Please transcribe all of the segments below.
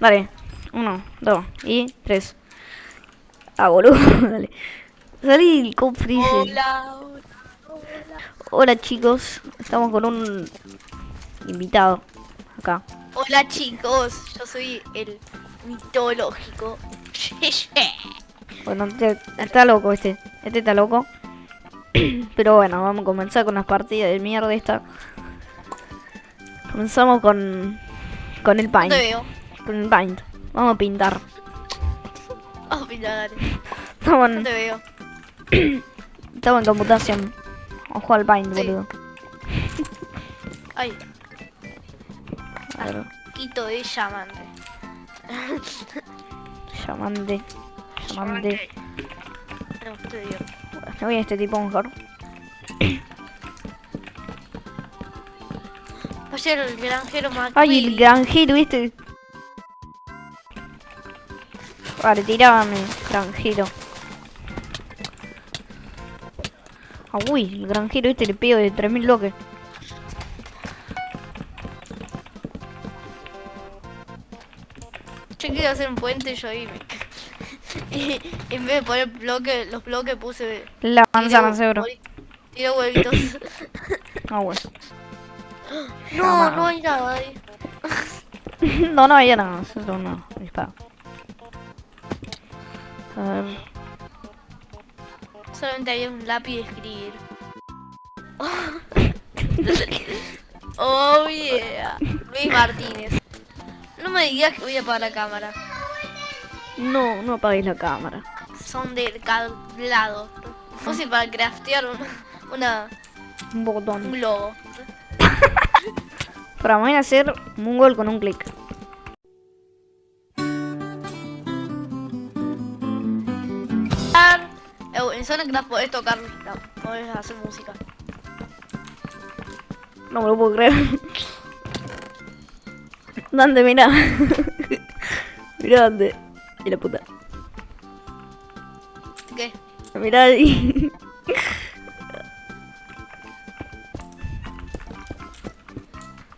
Dale. Uno, dos y tres. Ah, boludo. Dale. Salí el cofre. ese. Hola, hola, hola. Hola chicos. Estamos con un invitado. Acá. Hola chicos, yo soy el mitológico. Bueno, este- está loco este. Este está loco. Pero bueno, vamos a comenzar con las partidas de mierda esta. Comenzamos con con el No paint. te veo. Con el paint. Vamos a pintar. Oh, mira, dale. Estamos No en, te veo. estamos en computación. Vamos a jugar al paint, Sí. boludo. Ay, A ver, quito de llamante. llamante. Llamante. No, voy a este tipo mejor. Ayer el granjero McQueen. Ay, el granjero, ¿viste? Vale, tirábame, granjero. Ah, uy, el granjero este le pego de 3000 bloques. Yo quería hacer un puente yo ahí me... y en vez de poner bloque, los bloques puse... La manzana, seguro. Tiré huevitos. Ah, bueno. no, no hay nada ahí. no, no, ya no, eso no, disparo. A ver, Solamente había un lápiz de escribir. oh yeah. Luis Martínez. No me digas que voy a apagar la cámara. no, no apagues la cámara. Son del lado. Fácil para craftear una, una, Un un botón. globo. Para voy a hacer un gol con un clic. Eh, En Sonecraft podés tocar, no, podés hacer música. No me lo puedo creer. ¿Dónde? Mira. mira dónde. Y la puta. ¿Qué? Mira ahí.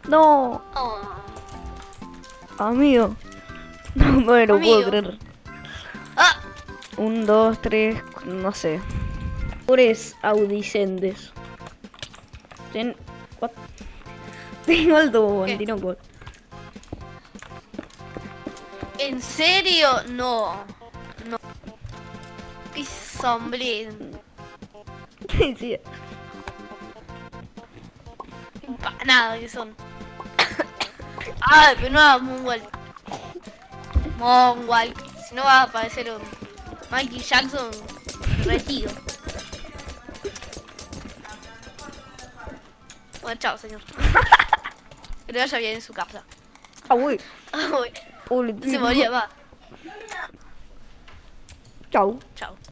no, Oh. amigo. No me lo puedo creer. Ah, Un, dos, tres, no sé. Pobres audicentes. Ten... What? Tengo el tubo, ¿Qué? Antinoco. ¿En serio? No. No. Qué sombrero. sí. Empanada que son. Ay, pero no hagas Moonwalk. Moonwalk. Si no va a aparecer un Mikey Jackson retiro. Bueno, chao, señor. Que le vaya bien en su casa. Ah, uy. Ay, Uy, se moría, va. Chau. Chao.